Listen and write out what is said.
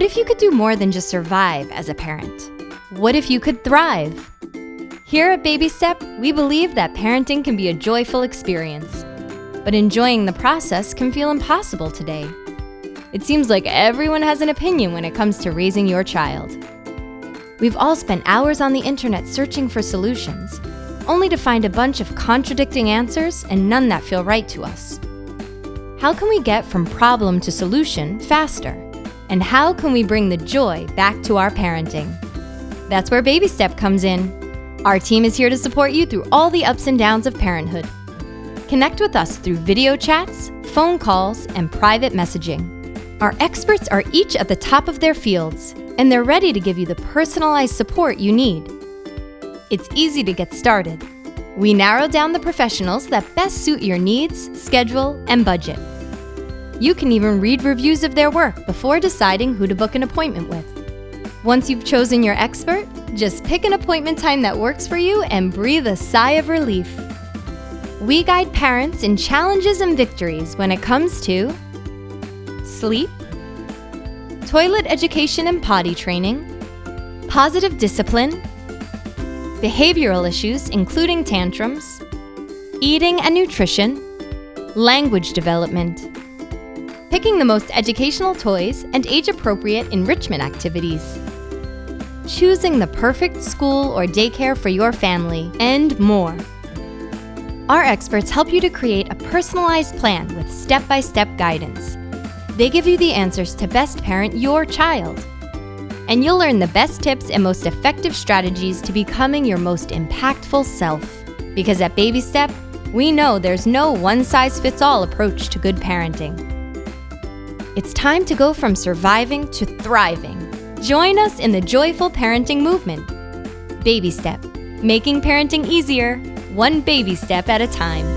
What if you could do more than just survive as a parent? What if you could thrive? Here at Baby Step, we believe that parenting can be a joyful experience. But enjoying the process can feel impossible today. It seems like everyone has an opinion when it comes to raising your child. We've all spent hours on the internet searching for solutions, only to find a bunch of contradicting answers and none that feel right to us. How can we get from problem to solution faster? And how can we bring the joy back to our parenting? That's where Baby Step comes in. Our team is here to support you through all the ups and downs of parenthood. Connect with us through video chats, phone calls, and private messaging. Our experts are each at the top of their fields, and they're ready to give you the personalized support you need. It's easy to get started. We narrow down the professionals that best suit your needs, schedule, and budget. You can even read reviews of their work before deciding who to book an appointment with. Once you've chosen your expert, just pick an appointment time that works for you and breathe a sigh of relief. We guide parents in challenges and victories when it comes to sleep, toilet education and potty training, positive discipline, behavioral issues including tantrums, eating and nutrition, language development, picking the most educational toys and age-appropriate enrichment activities, choosing the perfect school or daycare for your family, and more. Our experts help you to create a personalized plan with step-by-step -step guidance. They give you the answers to best parent your child. And you'll learn the best tips and most effective strategies to becoming your most impactful self. Because at Baby Step, we know there's no one-size-fits-all approach to good parenting. It's time to go from surviving to thriving. Join us in the joyful parenting movement. Baby Step, making parenting easier, one baby step at a time.